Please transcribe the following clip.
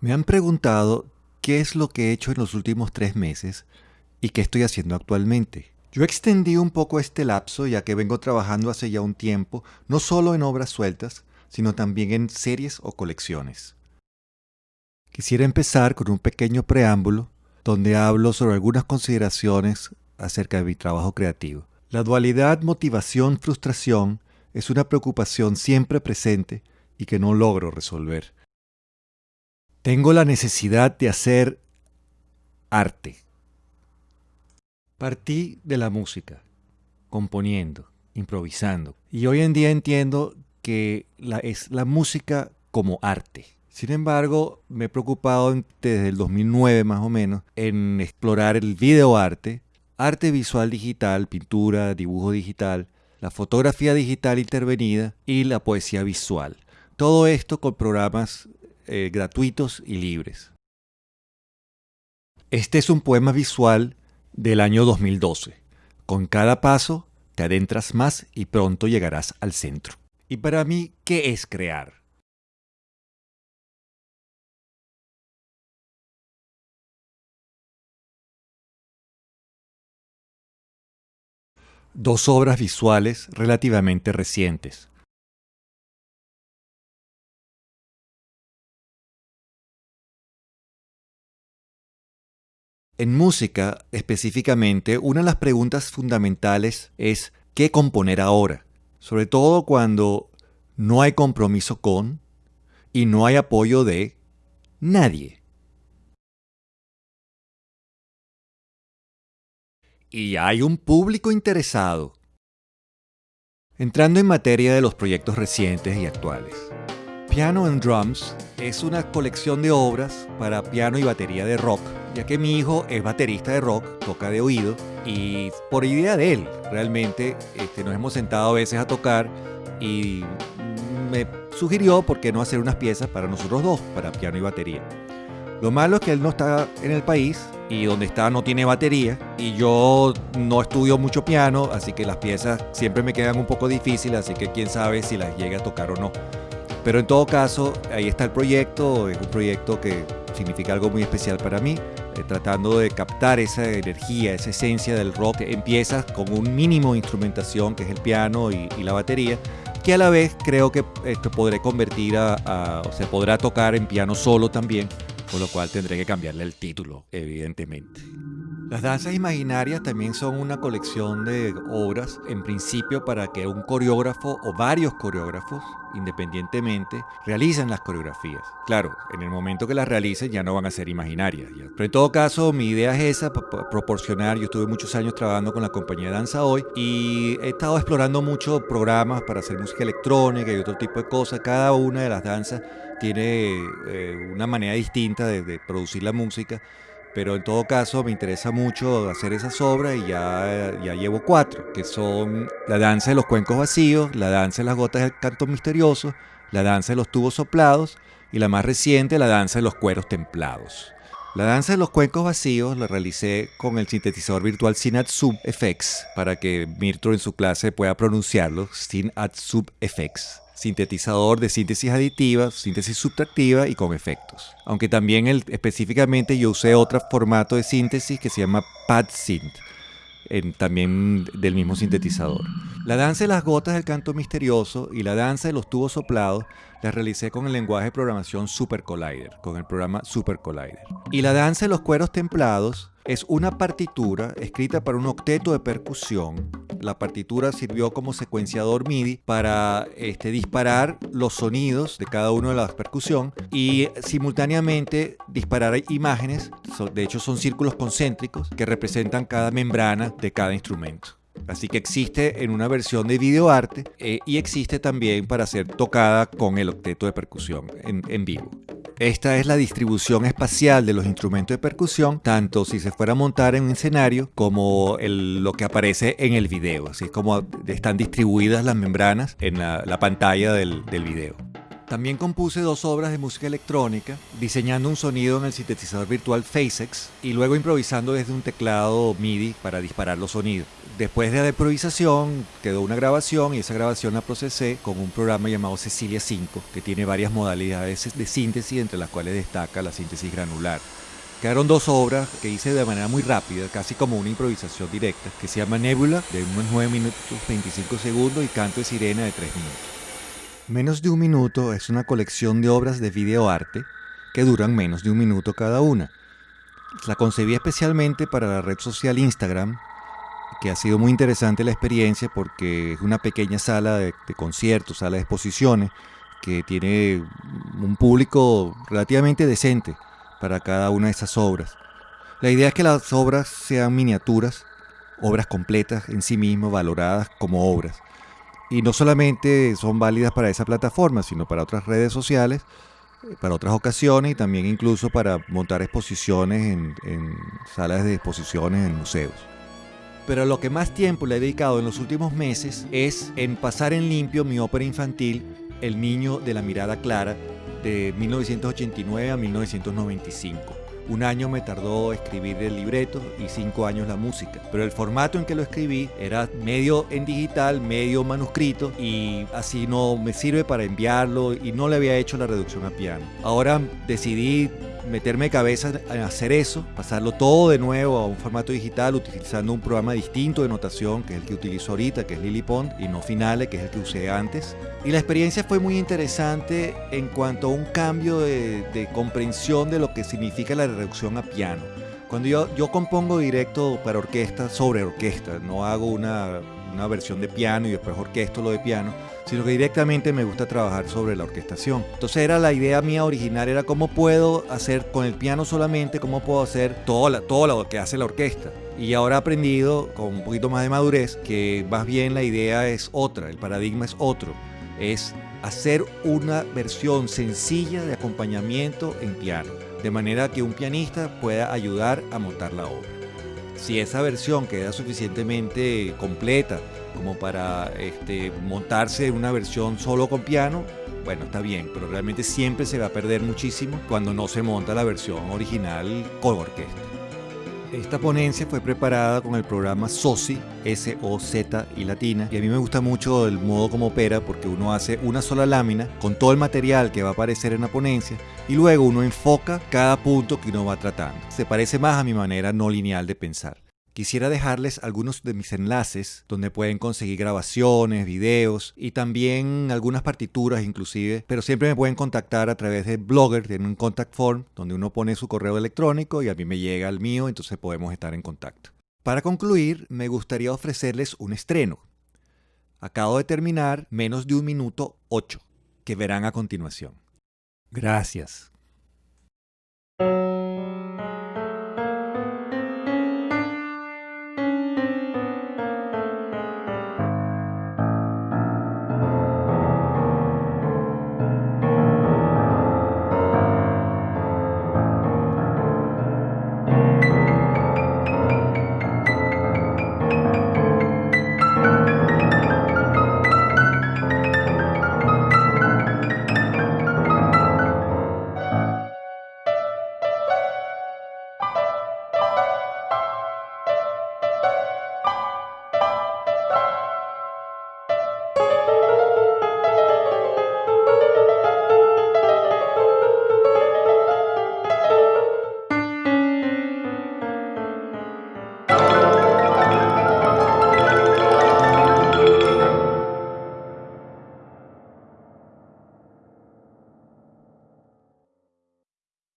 Me han preguntado qué es lo que he hecho en los últimos tres meses y qué estoy haciendo actualmente. Yo extendí un poco este lapso ya que vengo trabajando hace ya un tiempo, no solo en obras sueltas, sino también en series o colecciones. Quisiera empezar con un pequeño preámbulo donde hablo sobre algunas consideraciones acerca de mi trabajo creativo. La dualidad motivación-frustración es una preocupación siempre presente y que no logro resolver. Tengo la necesidad de hacer arte. Partí de la música, componiendo, improvisando. Y hoy en día entiendo que es la música como arte. Sin embargo, me he preocupado desde el 2009 más o menos en explorar el videoarte, arte visual digital, pintura, dibujo digital, la fotografía digital intervenida y la poesía visual. Todo esto con programas eh, gratuitos y libres. Este es un poema visual del año 2012. Con cada paso te adentras más y pronto llegarás al centro. Y para mí, ¿qué es crear? Dos obras visuales relativamente recientes, En música, específicamente, una de las preguntas fundamentales es ¿qué componer ahora? Sobre todo cuando no hay compromiso con y no hay apoyo de nadie. Y hay un público interesado. Entrando en materia de los proyectos recientes y actuales. Piano and Drums es una colección de obras para piano y batería de rock, ya que mi hijo es baterista de rock, toca de oído, y por idea de él, realmente este, nos hemos sentado a veces a tocar y me sugirió por qué no hacer unas piezas para nosotros dos, para piano y batería. Lo malo es que él no está en el país y donde está no tiene batería y yo no estudio mucho piano, así que las piezas siempre me quedan un poco difíciles, así que quién sabe si las llega a tocar o no. Pero en todo caso, ahí está el proyecto, es un proyecto que significa algo muy especial para mí, eh, tratando de captar esa energía, esa esencia del rock. Empieza con un mínimo de instrumentación, que es el piano y, la batería, que a la vez creo que esto podré convertir a, o se podrá tocar en piano solo también, con lo cual tendré que cambiarle el título, evidentemente. Las danzas imaginarias también son una colección de obras, en principio para que un coreógrafo o varios coreógrafos, independientemente, realicen las coreografías. Claro, en el momento que las realicen ya no van a ser imaginarias. Pero en todo caso, mi idea es esa, proporcionar, yo estuve muchos años trabajando con la compañía Danza Hoy y he estado explorando muchos programas para hacer música electrónica y otro tipo de cosas. Cada una de las danzas tiene eh, una manera distinta de producir la música pero en todo caso me interesa mucho hacer esas obras y ya, ya llevo cuatro, que son la danza de los cuencos vacíos, la danza de las gotas del canto misterioso, la danza de los tubos soplados y la más reciente, la danza de los cueros templados. La danza de los cuencos vacíos la realicé con el sintetizador virtual Sub FX para que Mirtro en su clase pueda pronunciarlo, Sub FX sintetizador de síntesis aditiva, síntesis subtractiva y con efectos. Aunque también específicamente yo usé otro formato de síntesis que se llama PadSynth, también del mismo sintetizador. La danza de las gotas del canto misterioso y la danza de los tubos soplados las realicé con el lenguaje de programación Super Collider, con el programa Super Collider. Y la danza de los cueros templados es una partitura escrita para un octeto de percusión. La partitura sirvió como secuenciador MIDI para este, disparar los sonidos de cada una de las percusión y simultáneamente disparar imágenes, de hecho son círculos concéntricos que representan cada membrana de cada instrumento. Así que existe en una versión de videoarte eh, y existe también para ser tocada con el octeto de percusión en vivo. Esta es la distribución espacial de los instrumentos de percusión, tanto si se fuera a montar en un escenario como lo que aparece en el video. Así es como están distribuidas las membranas en la, pantalla del, del video. También compuse dos obras de música electrónica, diseñando un sonido en el sintetizador virtual PhaseX y luego improvisando desde un teclado MIDI para disparar los sonidos. Después de la improvisación quedó una grabación y esa grabación la procesé con un programa llamado Cecilia 5 que tiene varias modalidades de síntesis entre las cuales destaca la síntesis granular. Quedaron dos obras que hice de manera muy rápida, casi como una improvisación directa, que se llama Nebula de unos 9 minutos 25 segundos y Canto de Sirena de 3 minutos. Menos de un minuto es una colección de obras de videoarte que duran menos de un minuto cada una. La concebí especialmente para la red social Instagram que ha sido muy interesante la experiencia porque es una pequeña sala de, conciertos, sala de exposiciones, que tiene un público relativamente decente para cada una de esas obras. La idea es que las obras sean miniaturas, obras completas en sí mismas, valoradas como obras. Y no solamente son válidas para esa plataforma, sino para otras redes sociales, para otras ocasiones y también incluso para montar exposiciones en salas de exposiciones en museos pero lo que más tiempo le he dedicado en los últimos meses es en pasar en limpio mi ópera infantil El niño de la mirada clara de 1989 a 1995. Un año me tardó escribir el libreto y cinco años la música. Pero el formato en que lo escribí era medio en digital, medio manuscrito y así no me sirve para enviarlo y no le había hecho la reducción a piano. Ahora decidí meterme de cabeza en hacer eso, pasarlo todo de nuevo a un formato digital utilizando un programa distinto de notación, que es el que utilizo ahorita, que es Lillipond, y no Finale, que es el que usé antes. Y la experiencia fue muy interesante en cuanto a un cambio de, de comprensión de lo que significa la reducción a piano. Cuando yo, yo compongo directo para orquesta sobre orquesta, no hago una, una versión de piano y después orquesto lo de piano, sino que directamente me gusta trabajar sobre la orquestación. Entonces era la idea mía original, era cómo puedo hacer con el piano solamente, cómo puedo hacer todo, todo lo que hace la orquesta. Y ahora he aprendido con un poquito más de madurez que más bien la idea es otra, el paradigma es otro, es hacer una versión sencilla de acompañamiento en piano, de manera que un pianista pueda ayudar a montar la obra. Si esa versión queda suficientemente completa como para este, montarse una versión solo con piano, bueno, está bien, pero realmente siempre se va a perder muchísimo cuando no se monta la versión original con orquesta. Esta ponencia fue preparada con el programa SOSI, S-O-Z y latina, y a mí me gusta mucho el modo como opera porque uno hace una sola lámina con todo el material que va a aparecer en la ponencia y luego uno enfoca cada punto que uno va tratando. Se parece más a mi manera no lineal de pensar. Quisiera dejarles algunos de mis enlaces donde pueden conseguir grabaciones, videos y también algunas partituras inclusive, pero siempre me pueden contactar a través de Blogger, tienen un contact form donde uno pone su correo electrónico y a mí me llega el mío, entonces podemos estar en contacto. Para concluir, me gustaría ofrecerles un estreno. Acabo de terminar menos de un minuto 8, que verán a continuación. Gracias.